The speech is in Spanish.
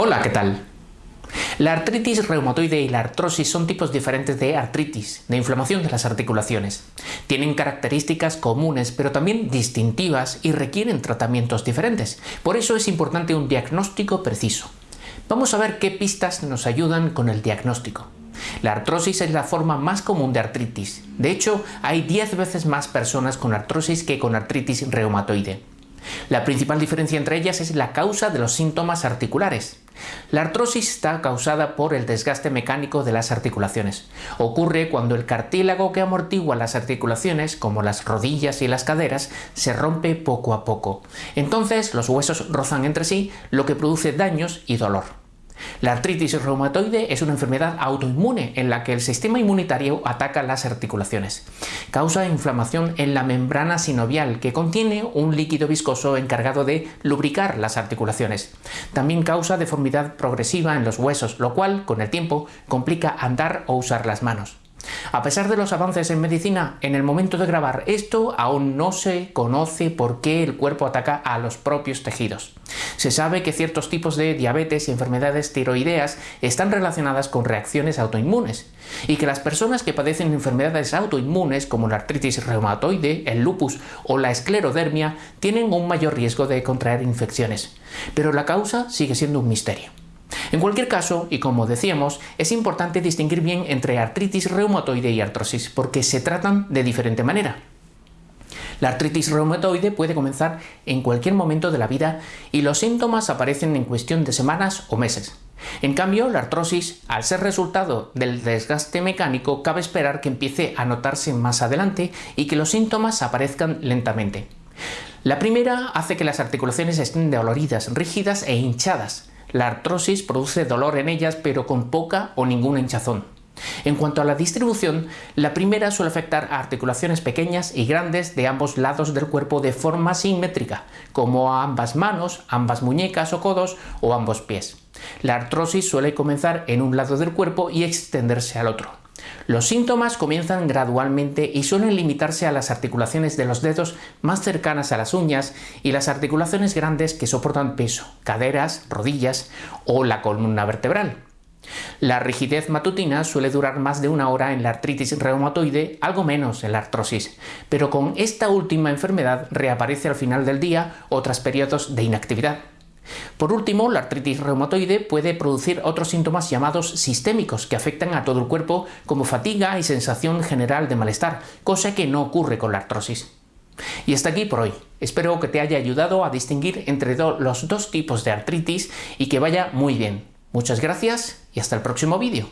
Hola, ¿qué tal? La artritis reumatoide y la artrosis son tipos diferentes de artritis, de inflamación de las articulaciones. Tienen características comunes, pero también distintivas y requieren tratamientos diferentes. Por eso es importante un diagnóstico preciso. Vamos a ver qué pistas nos ayudan con el diagnóstico. La artrosis es la forma más común de artritis. De hecho, hay 10 veces más personas con artrosis que con artritis reumatoide. La principal diferencia entre ellas es la causa de los síntomas articulares. La artrosis está causada por el desgaste mecánico de las articulaciones. Ocurre cuando el cartílago que amortigua las articulaciones, como las rodillas y las caderas, se rompe poco a poco. Entonces los huesos rozan entre sí, lo que produce daños y dolor. La artritis reumatoide es una enfermedad autoinmune en la que el sistema inmunitario ataca las articulaciones. Causa inflamación en la membrana sinovial que contiene un líquido viscoso encargado de lubricar las articulaciones. También causa deformidad progresiva en los huesos, lo cual, con el tiempo, complica andar o usar las manos. A pesar de los avances en medicina, en el momento de grabar esto aún no se conoce por qué el cuerpo ataca a los propios tejidos. Se sabe que ciertos tipos de diabetes y enfermedades tiroideas están relacionadas con reacciones autoinmunes y que las personas que padecen enfermedades autoinmunes como la artritis reumatoide, el lupus o la esclerodermia tienen un mayor riesgo de contraer infecciones. Pero la causa sigue siendo un misterio. En cualquier caso, y como decíamos, es importante distinguir bien entre artritis reumatoide y artrosis, porque se tratan de diferente manera. La artritis reumatoide puede comenzar en cualquier momento de la vida y los síntomas aparecen en cuestión de semanas o meses. En cambio, la artrosis, al ser resultado del desgaste mecánico, cabe esperar que empiece a notarse más adelante y que los síntomas aparezcan lentamente. La primera hace que las articulaciones estén doloridas, rígidas e hinchadas, la artrosis produce dolor en ellas pero con poca o ninguna hinchazón. En cuanto a la distribución, la primera suele afectar a articulaciones pequeñas y grandes de ambos lados del cuerpo de forma simétrica, como a ambas manos, ambas muñecas o codos o ambos pies. La artrosis suele comenzar en un lado del cuerpo y extenderse al otro. Los síntomas comienzan gradualmente y suelen limitarse a las articulaciones de los dedos más cercanas a las uñas y las articulaciones grandes que soportan peso, caderas, rodillas o la columna vertebral. La rigidez matutina suele durar más de una hora en la artritis reumatoide, algo menos en la artrosis, pero con esta última enfermedad reaparece al final del día o tras periodos de inactividad. Por último, la artritis reumatoide puede producir otros síntomas llamados sistémicos que afectan a todo el cuerpo como fatiga y sensación general de malestar, cosa que no ocurre con la artrosis. Y hasta aquí por hoy. Espero que te haya ayudado a distinguir entre los dos tipos de artritis y que vaya muy bien. Muchas gracias y hasta el próximo vídeo.